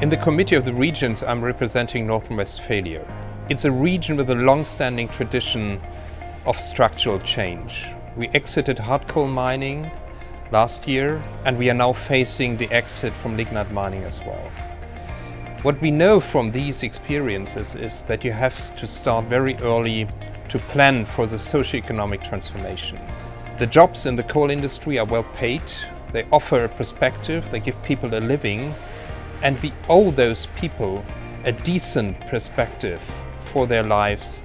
In the Committee of the Regions, I'm representing North Rhine-Westphalia. It's a region with a long-standing tradition of structural change. We exited hard coal mining last year, and we are now facing the exit from lignite mining as well. What we know from these experiences is that you have to start very early to plan for the socio-economic transformation. The jobs in the coal industry are well paid, they offer a perspective, they give people a living, and we owe those people a decent perspective for their lives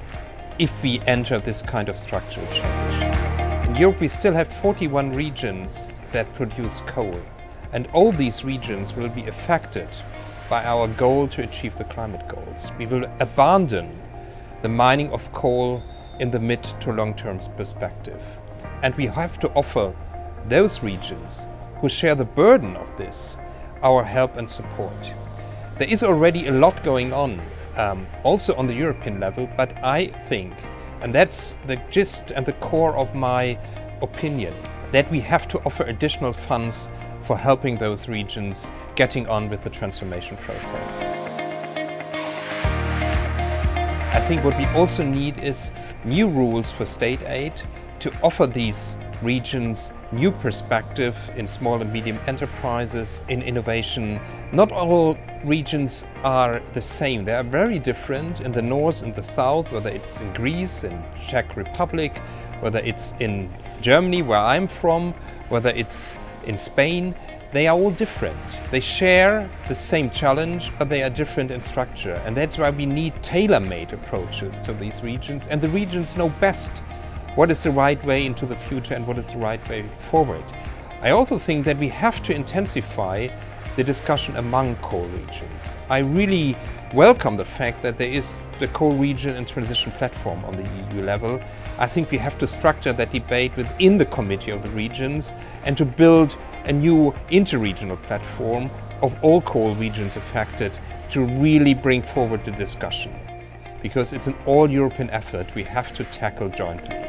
if we enter this kind of structural change. In Europe we still have 41 regions that produce coal and all these regions will be affected by our goal to achieve the climate goals. We will abandon the mining of coal in the mid to long-term perspective. And we have to offer those regions who share the burden of this our help and support. There is already a lot going on, um, also on the European level, but I think, and that's the gist and the core of my opinion, that we have to offer additional funds for helping those regions getting on with the transformation process. I think what we also need is new rules for state aid to offer these regions new perspective in small and medium enterprises, in innovation. Not all regions are the same. They are very different in the north and the south, whether it's in Greece, in Czech Republic, whether it's in Germany, where I'm from, whether it's in Spain. They are all different. They share the same challenge, but they are different in structure. And that's why we need tailor-made approaches to these regions. And the regions know best what is the right way into the future and what is the right way forward. I also think that we have to intensify the discussion among coal regions. I really welcome the fact that there is the coal region and transition platform on the EU level. I think we have to structure that debate within the Committee of the Regions and to build a new interregional platform of all coal regions affected to really bring forward the discussion. Because it's an all-European effort we have to tackle jointly.